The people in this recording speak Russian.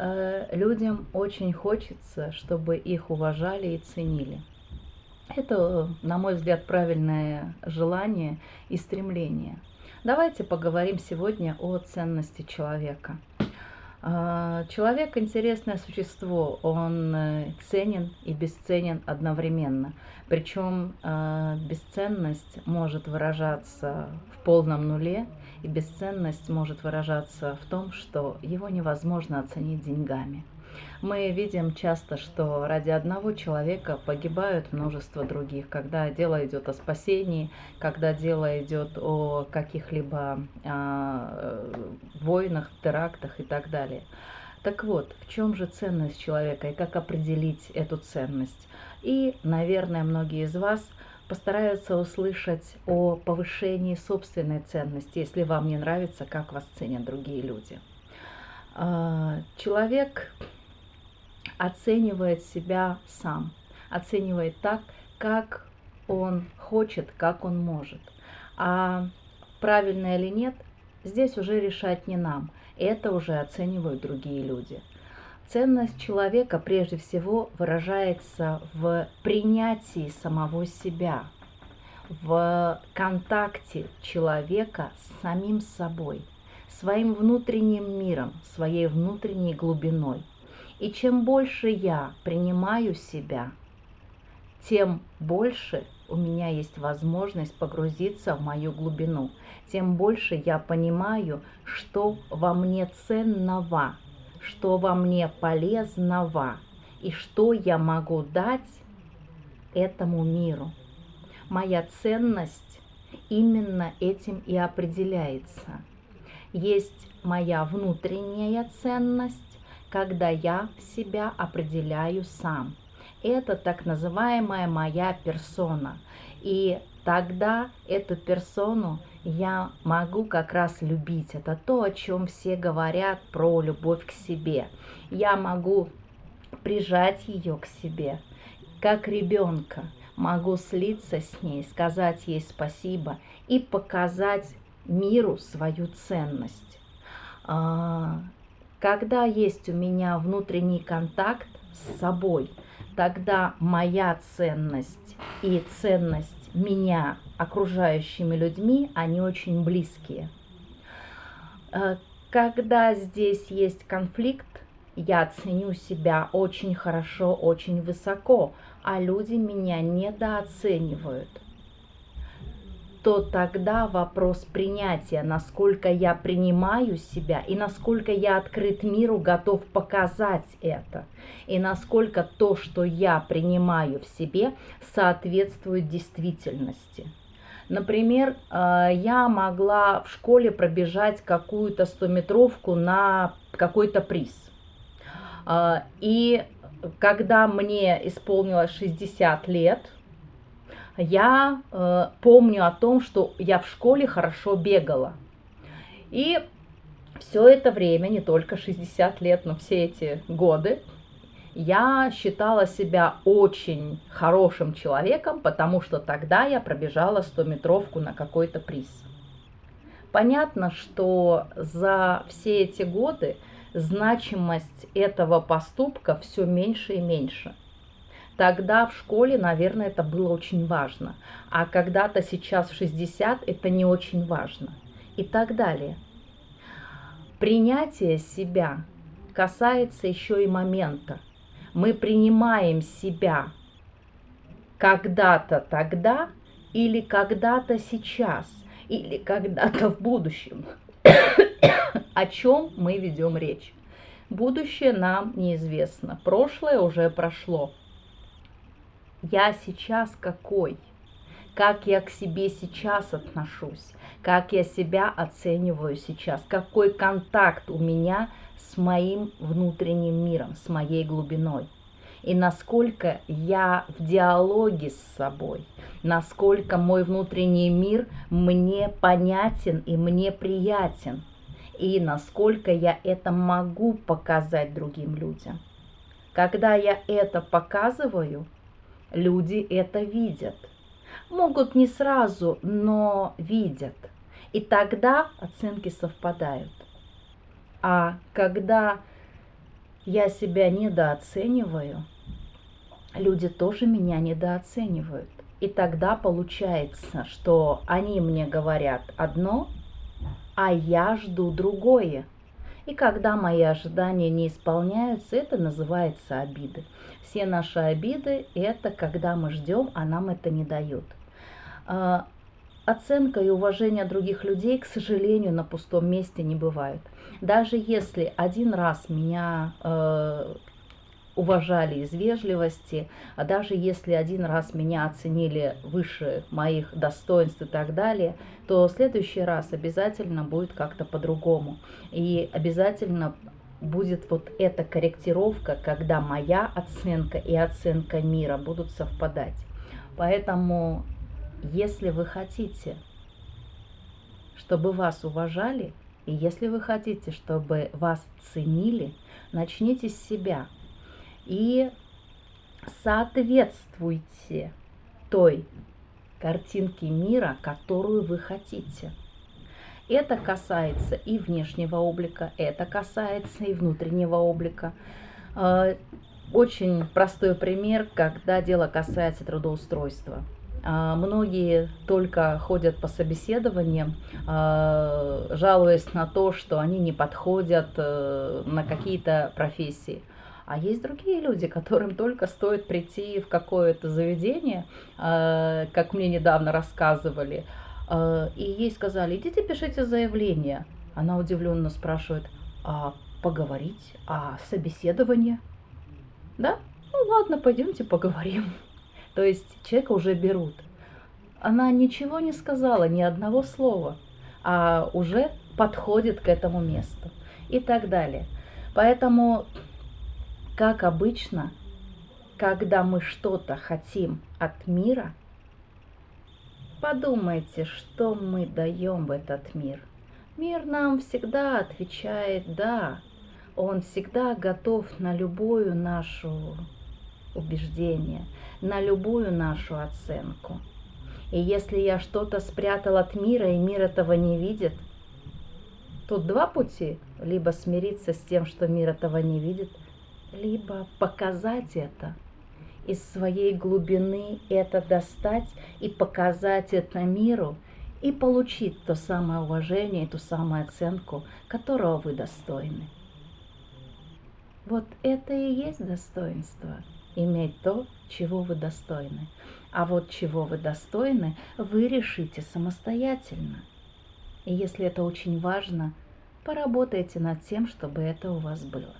э, людям очень хочется, чтобы их уважали и ценили. Это, на мой взгляд, правильное желание и стремление. Давайте поговорим сегодня о ценности человека. А, человек интересное существо, он э, ценен и бесценен одновременно. Причем э, бесценность может выражаться в полном нуле, и бесценность может выражаться в том, что его невозможно оценить деньгами. Мы видим часто, что ради одного человека погибают множество других, когда дело идет о спасении, когда дело идет о каких-либо э, войнах, терактах и так далее. Так вот, в чем же ценность человека и как определить эту ценность? И, наверное, многие из вас постараются услышать о повышении собственной ценности, если вам не нравится, как вас ценят другие люди. А, человек оценивает себя сам, оценивает так, как он хочет, как он может. А правильно или нет, здесь уже решать не нам, это уже оценивают другие люди. Ценность человека прежде всего выражается в принятии самого себя, в контакте человека с самим собой, своим внутренним миром, своей внутренней глубиной. И чем больше я принимаю себя, тем больше у меня есть возможность погрузиться в мою глубину, тем больше я понимаю, что во мне ценного, что во мне полезного и что я могу дать этому миру. Моя ценность именно этим и определяется. Есть моя внутренняя ценность, когда я себя определяю сам. Это так называемая моя персона. И тогда эту персону я могу как раз любить. Это то, о чем все говорят про любовь к себе. Я могу прижать ее к себе, как ребенка. Могу слиться с ней, сказать ей спасибо и показать миру свою ценность. Когда есть у меня внутренний контакт с собой, тогда моя ценность и ценность меня окружающими людьми, они очень близкие. Э, когда здесь есть конфликт, я ценю себя очень хорошо, очень высоко, а люди меня недооценивают то тогда вопрос принятия, насколько я принимаю себя и насколько я открыт миру, готов показать это, и насколько то, что я принимаю в себе, соответствует действительности. Например, э, я могла в школе пробежать какую-то стометровку на какой-то приз. Э, и когда мне исполнилось 60 лет, я э, помню о том, что я в школе хорошо бегала. И все это время, не только 60 лет, но все эти годы, я считала себя очень хорошим человеком, потому что тогда я пробежала 100-метровку на какой-то приз. Понятно, что за все эти годы значимость этого поступка все меньше и меньше – Тогда в школе, наверное, это было очень важно. А когда-то сейчас в 60 это не очень важно. И так далее. Принятие себя касается еще и момента. Мы принимаем себя когда-то тогда или когда-то сейчас или когда-то в будущем. О чем мы ведем речь? Будущее нам неизвестно, прошлое уже прошло я сейчас какой, как я к себе сейчас отношусь, как я себя оцениваю сейчас, какой контакт у меня с моим внутренним миром, с моей глубиной. И насколько я в диалоге с собой, насколько мой внутренний мир мне понятен и мне приятен, и насколько я это могу показать другим людям. Когда я это показываю, Люди это видят. Могут не сразу, но видят. И тогда оценки совпадают. А когда я себя недооцениваю, люди тоже меня недооценивают. И тогда получается, что они мне говорят одно, а я жду другое. И когда мои ожидания не исполняются, это называется обиды. Все наши обиды – это когда мы ждем, а нам это не дают. А, оценка и уважение других людей, к сожалению, на пустом месте не бывает. Даже если один раз меня э, уважали из вежливости, а даже если один раз меня оценили выше моих достоинств и так далее, то в следующий раз обязательно будет как-то по-другому. И обязательно будет вот эта корректировка, когда моя оценка и оценка мира будут совпадать. Поэтому, если вы хотите, чтобы вас уважали, и если вы хотите, чтобы вас ценили, начните с себя – и соответствуйте той картинке мира, которую вы хотите. Это касается и внешнего облика, это касается и внутреннего облика. А, очень простой пример, когда дело касается трудоустройства. А, многие только ходят по собеседованиям, а, жалуясь на то, что они не подходят э, на какие-то профессии. А есть другие люди, которым только стоит прийти в какое-то заведение, а, как мне недавно рассказывали, а, и ей сказали, идите пишите заявление. Она удивленно спрашивает, а поговорить, а собеседование? Да? Ну ладно, пойдемте поговорим. То есть человека уже берут. Она ничего не сказала, ни одного слова, а уже подходит к этому месту и так далее. Поэтому как обычно, когда мы что-то хотим от мира, подумайте, что мы даем в этот мир. Мир нам всегда отвечает «да». Он всегда готов на любую нашу убеждение, на любую нашу оценку. И если я что-то спрятал от мира, и мир этого не видит, тут два пути. Либо смириться с тем, что мир этого не видит – либо показать это из своей глубины, это достать и показать это миру, и получить то самое уважение, ту самую оценку, которого вы достойны. Вот это и есть достоинство, иметь то, чего вы достойны. А вот чего вы достойны, вы решите самостоятельно. И если это очень важно, поработайте над тем, чтобы это у вас было.